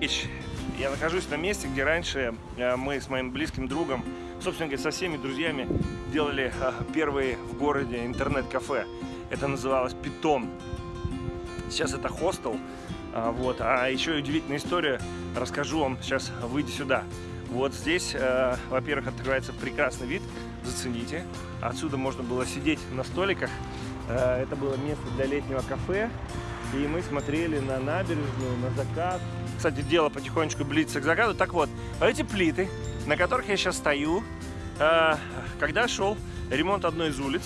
Я нахожусь на месте, где раньше э, мы с моим близким другом, собственно говоря, со всеми друзьями делали э, первые в городе интернет-кафе. Это называлось Питон. Сейчас это хостел. А, вот. А еще удивительная история расскажу вам сейчас, выйдя сюда. Вот здесь, э, во-первых, открывается прекрасный вид, зацените. Отсюда можно было сидеть на столиках. Это было место для летнего кафе. И мы смотрели на набережную, на закат. Кстати, дело потихонечку близится к закату. Так вот, эти плиты, на которых я сейчас стою, э, когда шел ремонт одной из улиц,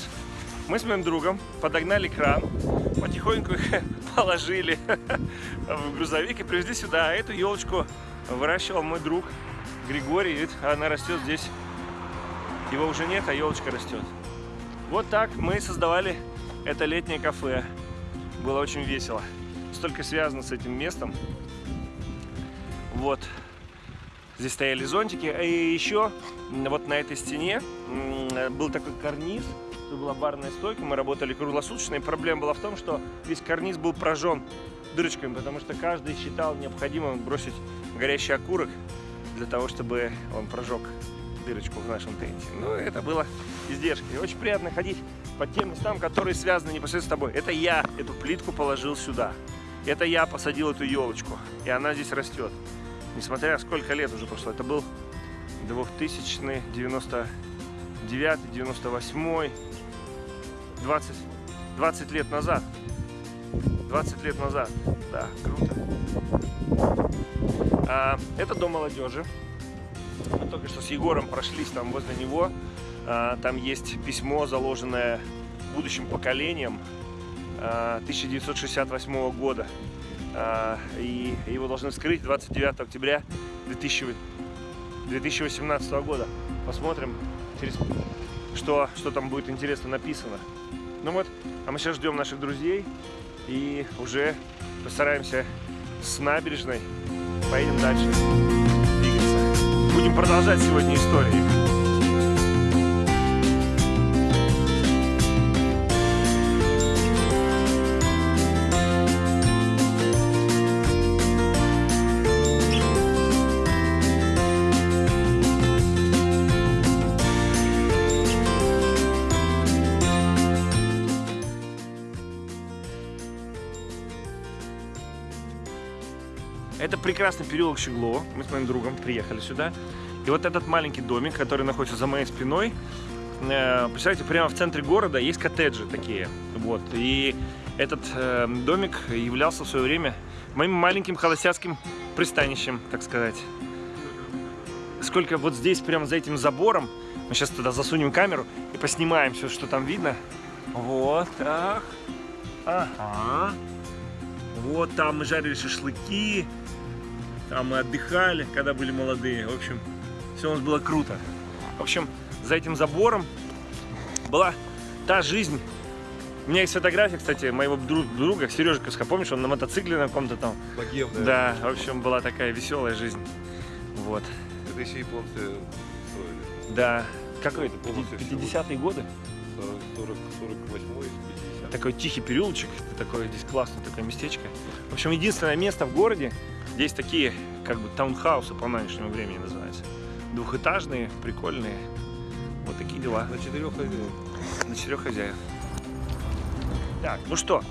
мы с моим другом подогнали кран, потихоньку их положили в грузовик и привезли сюда. А эту елочку выращивал мой друг Григорий. Видите, она растет здесь. Его уже нет, а елочка растет. Вот так мы создавали это летнее кафе. Было очень весело. Столько связано с этим местом. Вот. Здесь стояли зонтики. И еще вот на этой стене был такой карниз. Тут была барная стойка. Мы работали круглосуточно. И проблема была в том, что весь карниз был прожжен дырочками, потому что каждый считал необходимым бросить горящий окурок для того, чтобы он прожег дырочку в нашем тенте. Ну, это было издержки. Очень приятно ходить по тем местам, которые связаны непосредственно с тобой. Это я эту плитку положил сюда. Это я посадил эту елочку. И она здесь растет. Несмотря сколько лет уже прошло. Это был 2000 99 98 20 20 лет назад 20 лет назад да круто а, это дом молодежи мы только что с Егором прошлись там возле него. А, там есть письмо, заложенное будущим поколением 1968 а, года. А, и должны вскрыть 29 октября 2018 года. Посмотрим, что, что там будет интересно написано. Ну вот, а мы сейчас ждем наших друзей и уже постараемся с набережной поедем дальше будем продолжать сегодня истории. Это прекрасный переулок Щеглова. Мы с моим другом приехали сюда. И вот этот маленький домик, который находится за моей спиной, э, представляете, прямо в центре города есть коттеджи такие. Вот. И этот э, домик являлся в свое время моим маленьким холостяцким пристанищем, так сказать. Сколько вот здесь, прямо за этим забором, мы сейчас туда засунем камеру и поснимаем все, что там видно. Вот так. Ага. Вот там мы жарили шашлыки, там мы отдыхали, когда были молодые. В общем, все у нас было круто. В общем, за этим забором была та жизнь. У меня есть фотография, кстати, моего друга, Сережа Коска, помнишь, он на мотоцикле на каком-то там. Богем, да. Да, в общем, была такая веселая жизнь. Вот. Это еще японцы строили. Да. Какой это? 50-е годы? 40, 48 50 Такой тихий переулочек, такое здесь классное такое местечко. В общем, единственное место в городе, здесь такие, как бы, таунхаусы по нынешнему времени называются. Двухэтажные, прикольные. Вот такие дела. На четырех хозяев. На четырех хозяев. Так, ну что,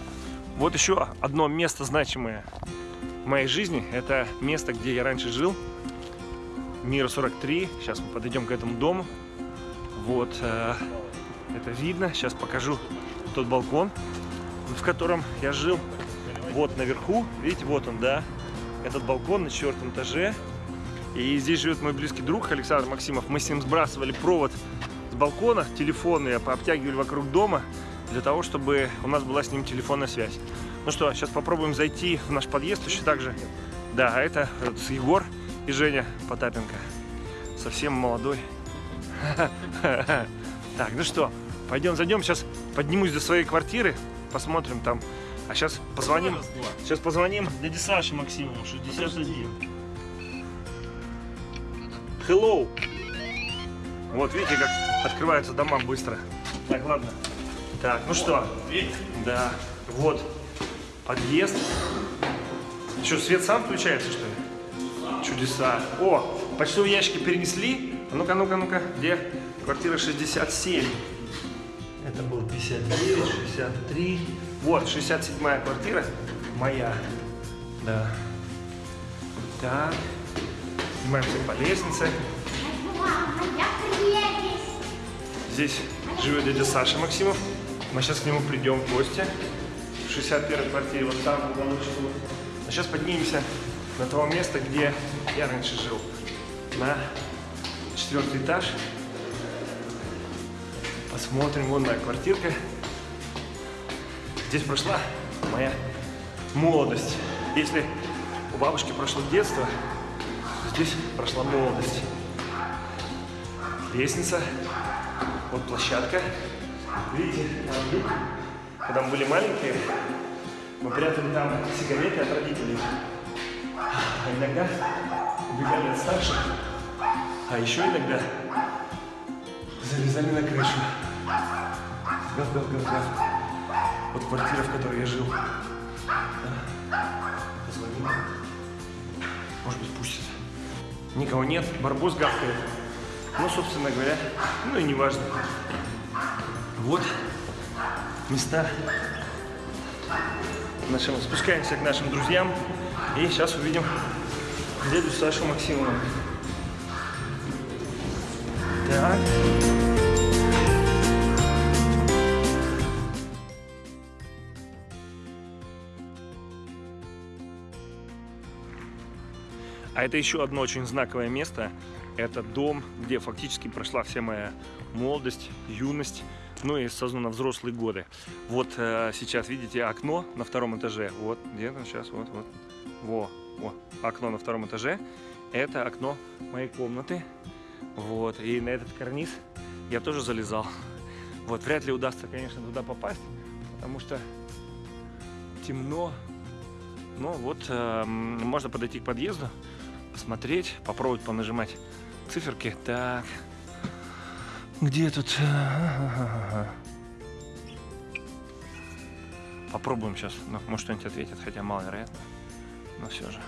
вот еще одно место значимое в моей жизни. Это место, где я раньше жил. Мира 43. Сейчас мы подойдем к этому дому. Вот, э, это видно. Сейчас покажу тот балкон, в котором я жил. Вот наверху, видите, вот он, да, этот балкон на четвертом этаже. И здесь живет мой близкий друг Александр Максимов. Мы с ним сбрасывали провод с балкона, телефонный, обтягивали вокруг дома, для того, чтобы у нас была с ним телефонная связь. Ну что, сейчас попробуем зайти в наш подъезд еще также. Да, а это Егор и Женя Потапенко. Совсем молодой. Так, ну что, пойдем зайдем. Сейчас поднимусь до своей квартиры, посмотрим там а сейчас позвоним. Сейчас позвоним дяде Саше Максимову, 61. Hello. Вот видите, как открываются дома быстро. Так, ладно. Так, ну что? Да. Вот. Подъезд. Что, свет сам включается, что ли? чудеса. О, почтовые ящики перенесли. А ну-ка, ну-ка, ну-ка, где? Квартира 67. Это был 59, 63. Вот, 67 квартира моя. Да. Так. Поднимаемся по лестнице. Здесь живет дядя Саша Максимов. Мы сейчас к нему придем в гости. В 61 квартире, вот там, в уголочку. А сейчас поднимемся на то место, где я раньше жил. На четвертый этаж. Посмотрим, вон моя квартирка. Здесь прошла моя молодость. Если у бабушки прошло детство, здесь прошла молодость. Лестница, вот площадка. Видите, там люк. Когда мы были маленькие, мы прятали там сигареты от родителей. А иногда убегали от старших. А еще иногда залезали на крышу. Гав, гав, гав, гав. Вот квартира, в которой я жил. Да. Позвонил. Может быть, пустят. Никого нет, барбос гавкает. Ну, собственно говоря, ну и не важно. Вот места нашим. Спускаемся к нашим друзьям. И сейчас увидим дядю Сашу Максимова. Так. А это еще одно очень знаковое место. Это дом, где фактически прошла вся моя молодость, юность, ну и, сознанно, взрослые годы. Вот э, сейчас видите окно на втором этаже. Вот, где там сейчас, вот, вот. Во, во, окно на втором этаже. Это окно моей комнаты. Вот, и на этот карниз я тоже залезал. Вот, вряд ли удастся, конечно, туда попасть, потому что темно. Но вот э, можно подойти к подъезду, посмотреть, попробовать понажимать циферки. Так, где тут? Попробуем сейчас. Ну, может, что-нибудь ответит, хотя маловероятно. Но все же.